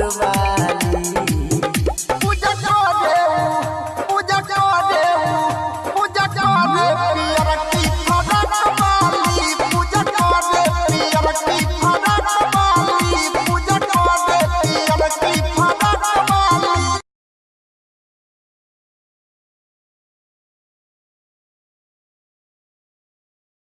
Yoruba.